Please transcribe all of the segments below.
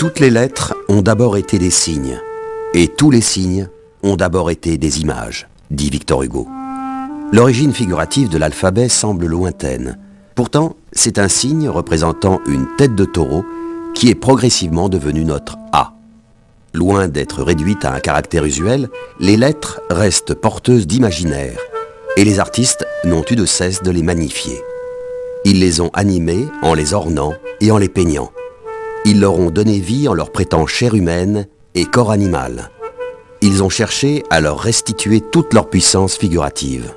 Toutes les lettres ont d'abord été des signes, et tous les signes ont d'abord été des images, dit Victor Hugo. L'origine figurative de l'alphabet semble lointaine. Pourtant, c'est un signe représentant une tête de taureau qui est progressivement devenu notre A. Loin d'être réduite à un caractère usuel, les lettres restent porteuses d'imaginaire, et les artistes n'ont eu de cesse de les magnifier. Ils les ont animées en les ornant et en les peignant. Ils leur ont donné vie en leur prêtant chair humaine et corps animal. Ils ont cherché à leur restituer toute leur puissance figurative.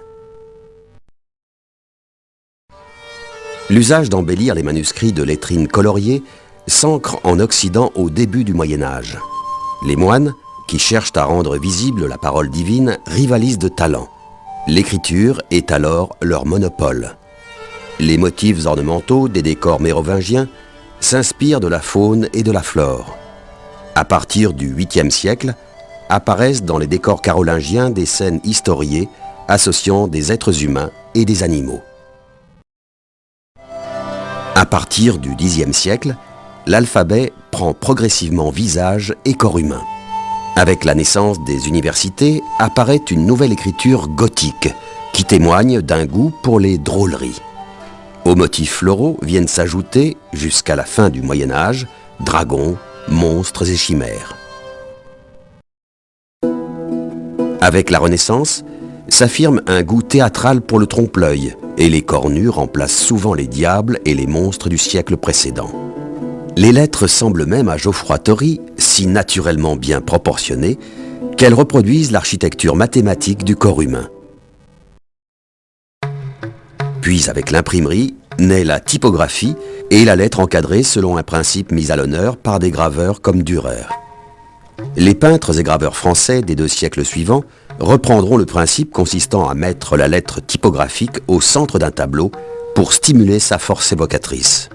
L'usage d'embellir les manuscrits de lettrines coloriées s'ancre en Occident au début du Moyen-Âge. Les moines, qui cherchent à rendre visible la parole divine, rivalisent de talent. L'écriture est alors leur monopole. Les motifs ornementaux des décors mérovingiens s'inspirent de la faune et de la flore. À partir du 8e siècle, apparaissent dans les décors carolingiens des scènes historiées associant des êtres humains et des animaux. À partir du Xe siècle, l'alphabet prend progressivement visage et corps humain. Avec la naissance des universités apparaît une nouvelle écriture gothique qui témoigne d'un goût pour les drôleries. Aux motifs floraux viennent s'ajouter, jusqu'à la fin du Moyen Âge, dragons, monstres et chimères. Avec la Renaissance, s'affirme un goût théâtral pour le trompe-l'œil, et les cornus remplacent souvent les diables et les monstres du siècle précédent. Les lettres semblent même à Geoffroy Tory si naturellement bien proportionnées qu'elles reproduisent l'architecture mathématique du corps humain. Puis avec l'imprimerie, naît la typographie et la lettre encadrée selon un principe mis à l'honneur par des graveurs comme Dürer. Les peintres et graveurs français des deux siècles suivants reprendront le principe consistant à mettre la lettre typographique au centre d'un tableau pour stimuler sa force évocatrice.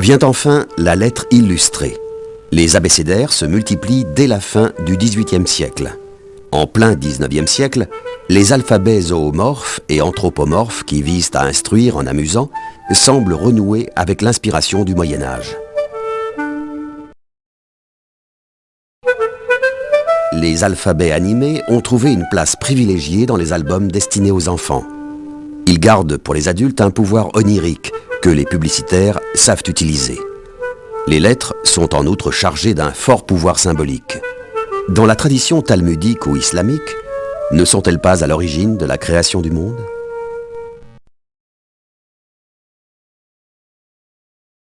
Vient enfin la lettre illustrée. Les abécédaires se multiplient dès la fin du XVIIIe siècle. En plein XIXe siècle, les alphabets zoomorphes et anthropomorphes qui visent à instruire en amusant semblent renouer avec l'inspiration du Moyen Âge. Les alphabets animés ont trouvé une place privilégiée dans les albums destinés aux enfants. Ils gardent pour les adultes un pouvoir onirique que les publicitaires savent utiliser. Les lettres sont en outre chargées d'un fort pouvoir symbolique. Dans la tradition talmudique ou islamique, ne sont-elles pas à l'origine de la création du monde?